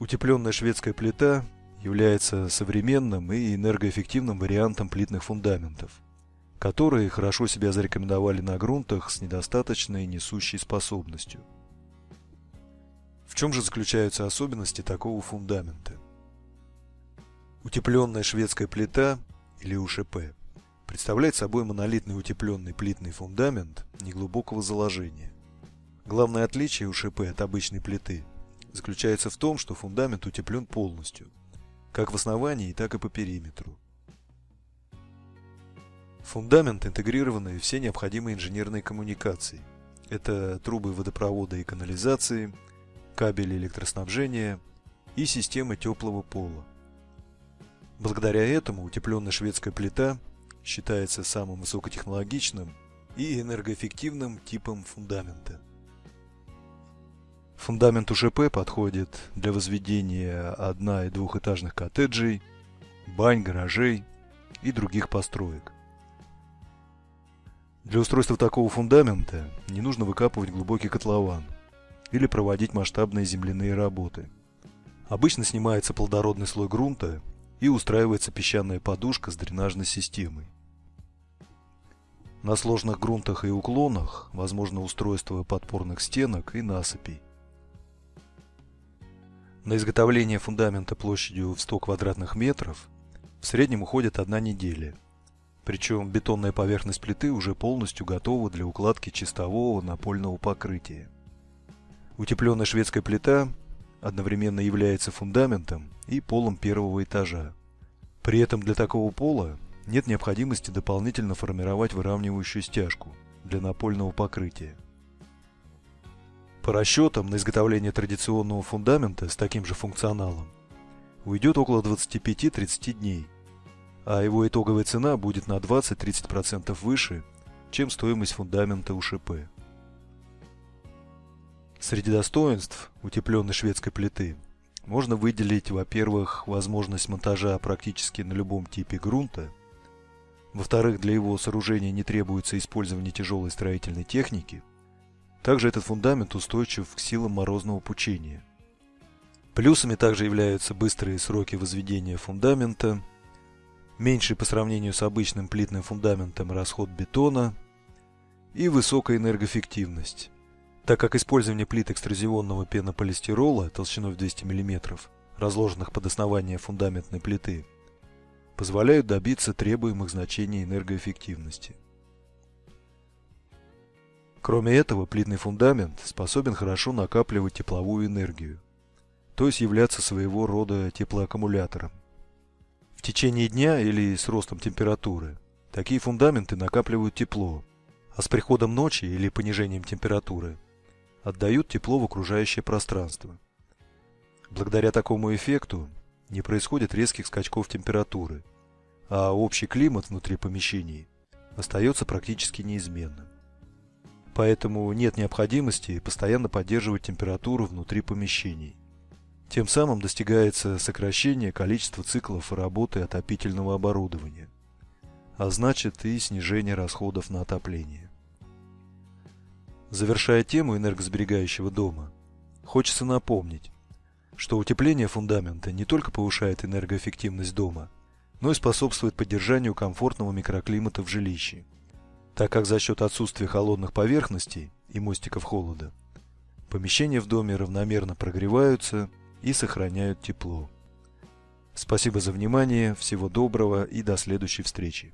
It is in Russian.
Утепленная шведская плита является современным и энергоэффективным вариантом плитных фундаментов, которые хорошо себя зарекомендовали на грунтах с недостаточной несущей способностью. В чем же заключаются особенности такого фундамента? Утепленная шведская плита или УШП представляет собой монолитный утепленный плитный фундамент неглубокого заложения. Главное отличие УШП от обычной плиты заключается в том, что фундамент утеплен полностью, как в основании, так и по периметру. Фундамент интегрированы все необходимые инженерные коммуникации. Это трубы водопровода и канализации, кабели электроснабжения и системы теплого пола. Благодаря этому утепленная шведская плита считается самым высокотехнологичным и энергоэффективным типом фундамента. Фундамент УШП подходит для возведения одно- и двухэтажных коттеджей, бань, гаражей и других построек. Для устройства такого фундамента не нужно выкапывать глубокий котлован или проводить масштабные земляные работы. Обычно снимается плодородный слой грунта и устраивается песчаная подушка с дренажной системой. На сложных грунтах и уклонах возможно устройство подпорных стенок и насыпей. На изготовление фундамента площадью в 100 квадратных метров в среднем уходит одна неделя. Причем бетонная поверхность плиты уже полностью готова для укладки чистового напольного покрытия. Утепленная шведская плита одновременно является фундаментом и полом первого этажа. При этом для такого пола нет необходимости дополнительно формировать выравнивающую стяжку для напольного покрытия. По расчетам, на изготовление традиционного фундамента с таким же функционалом уйдет около 25-30 дней, а его итоговая цена будет на 20-30% выше, чем стоимость фундамента УШП. Среди достоинств утепленной шведской плиты можно выделить, во-первых, возможность монтажа практически на любом типе грунта, во-вторых, для его сооружения не требуется использование тяжелой строительной техники – также этот фундамент устойчив к силам морозного пучения. Плюсами также являются быстрые сроки возведения фундамента, меньший по сравнению с обычным плитным фундаментом расход бетона и высокая энергоэффективность, так как использование плит экструзионного пенополистирола толщиной в 200 мм, разложенных под основание фундаментной плиты, позволяют добиться требуемых значений энергоэффективности. Кроме этого, плитный фундамент способен хорошо накапливать тепловую энергию, то есть являться своего рода теплоаккумулятором. В течение дня или с ростом температуры такие фундаменты накапливают тепло, а с приходом ночи или понижением температуры отдают тепло в окружающее пространство. Благодаря такому эффекту не происходит резких скачков температуры, а общий климат внутри помещений остается практически неизменным поэтому нет необходимости постоянно поддерживать температуру внутри помещений. Тем самым достигается сокращение количества циклов работы отопительного оборудования, а значит и снижение расходов на отопление. Завершая тему энергосберегающего дома, хочется напомнить, что утепление фундамента не только повышает энергоэффективность дома, но и способствует поддержанию комфортного микроклимата в жилище – так как за счет отсутствия холодных поверхностей и мостиков холода помещения в доме равномерно прогреваются и сохраняют тепло. Спасибо за внимание, всего доброго и до следующей встречи.